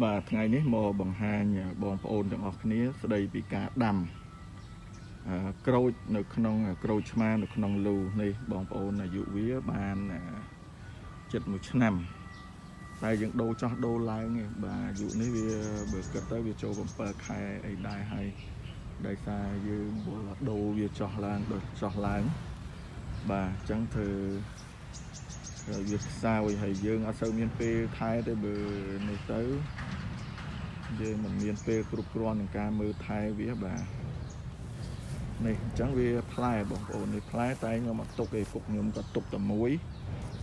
បាទថ្ងៃនេះមកបង្ហាញបងប្អូនទាំងអស់គ្នា ស្ដីពីការដាំអឺក្រូចនៅក្នុងក្រូចឆ្មានៅក្នុងលូនេះបងប្អូនអាយុវាបានជិត1ឆ្នាំតែយើងដូរចោះដូរឡើងឯងបាទអាយុនេះវាបើគិតទៅវាចូល7ខែអីដែរហើយដោយសារយើងវល់ដូរវាចោះឡើងដូចចោះឡើងបាទអញ្ចឹងធ្វើវាខ្សោយហើយយើងអត់សូវមានពេលថែទេបើនេះទៅ យើងមិនមានពេលគ្រប់គ្រាន់ក្នុងការមើលថែវាបាទនេះអញ្ចឹងវាផ្លែបងប្អូននេះផ្លែតែខ្ញុំអត់ទុកទេពុកខ្ញុំក៏ទុកតែមួយ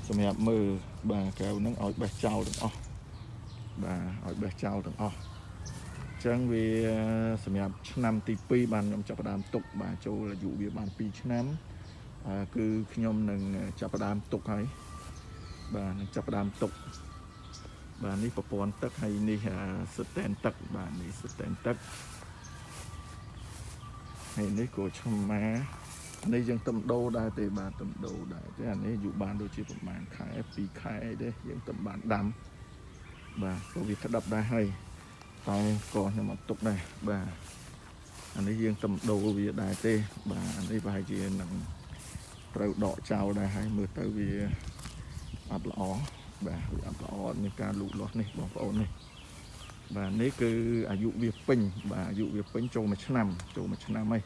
សម្រាប់មើលបាទកែវហ្នឹងឲ្យបេះចោលទាំងអស់បាទឲ្យបេះចោលទាំងអស់អញ្ចឹងវាសម្រាប់ឆ្នាំទី2បានខ្ញុំចាប់ផ្ដើមទុកបាទចូលអាយុវាបាន2ឆ្នាំគឺខ្ញុំនឹងចាប់ផ្ដើមទុកហើយបាទនឹងចាប់ផ្ដើមទុក បាទនេះប្រព័ន្ធទឹកហើយនេះស្តែនទឹកបាទនេះស្តែនទឹកហើយនេះគោឆ្មានេះយើងទំដោដែរទេបាទទំដោដែរទេអានេះយូរបានដូចជាប្រហែលខែ2ខែអីទេយើងទំបានដាំបាទក៏វាក្តាប់ដែរហើយតែក៏ខ្ញុំអត់ទុកដែរបាទអានេះយើងទំដោវាដែរទេ បាទអានេះប្រហែលជានឹងត្រូវដកចោលដែរហើយមើលទៅវាអត់ល្អ បាទវាអត់ល្អមានការលូតលាស់នេះបងប្អូននេះបាទនេះគឺអាយុវាពេញបាទអាយុវាពេញចូលមួយឆ្នាំចូលមួយឆ្នាំហើយ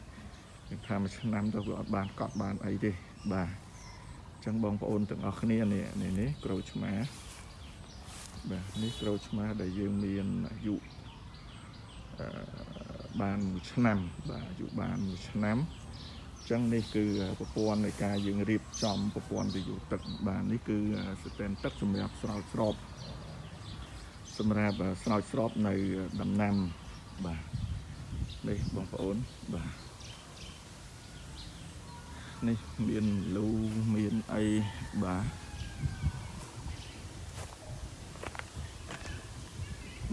យើងថាមួយឆ្នាំទៅវាអត់បានកត់បានអីទេបាទអញ្ចឹងបងប្អូនទាំងអស់គ្នានេះនេះនេះក្រូចឆ្មាបាទនេះក្រូចឆ្មាដែលយើងមានអាយុអឺបានមួយឆ្នាំបាទអាយុបានមួយឆ្នាំ ចឹងនេះគឺប្រព័ន្ធនៃការយើងរៀបចំប្រព័ន្ធវិទ្យុទឹកបាទនេះគឺស្តែនទឹកសម្រាប់ស្រោចស្រពសម្រាប់ស្រោចស្រពនៅដំណាំបាទនេះបងប្អូនបាទនេះមានលូមានអីបាទ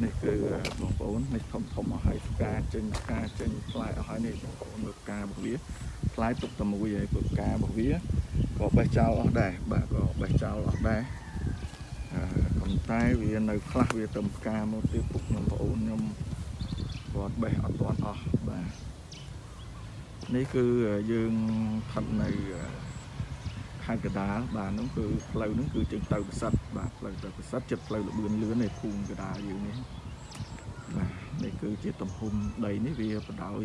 នេះគឺបងប្អូននេះធំធំអស់ហើយផ្កាចេញផ្កាចេញផ្លែអស់ហើយនេះបងប្អូនមើលផ្ការបស់វាផ្លែទុកតែមួយហើយព្រោះផ្ការបស់វាក៏បេះចោលអស់ដែរបាទក៏បេះចោលអស់ដែរអឺប៉ុន្តែវានៅខ្លះវាទៅផ្កាមកទៀតពុកខ្ញុំបងប្អូនខ្ញុំគាត់បេះអត់ទាន់អស់បាទនេះគឺយើងផាត់នៅ ខេត្តកដាលបាទហ្នឹងគឺផ្លូវហ្នឹងគឺចេញទៅប្រសិទ្ធបាទផ្លូវទៅប្រសិទ្ធចិត្តផ្លូវលបឿនលឿននៃភូមិកដាលយើងនេះបាទនេះគឺជាទំហំដីនេះវាបដោយ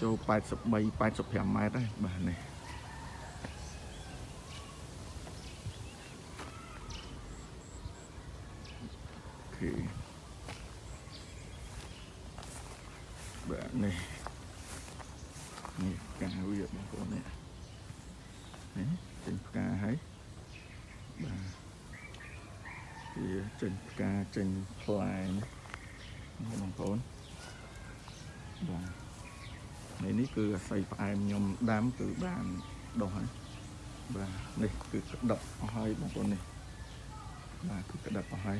ចូល83 85ម៉ែត្រហើយបាទនេះអូខេបាទនេះនេះកាវាបងប្អូននេះនេះ ចេញផ្កាហើយបាទវាចេញផ្កាចេញផ្លែបងប្អូនបាទនេះនេះគឺអាស័យផ្អែមខ្ញុំដាំគឺបានដុះហើយបាទនេះគឺក្តឹបអស់ហើយបងប្អូននេះបាទគឺក្តឹបអស់ហើយ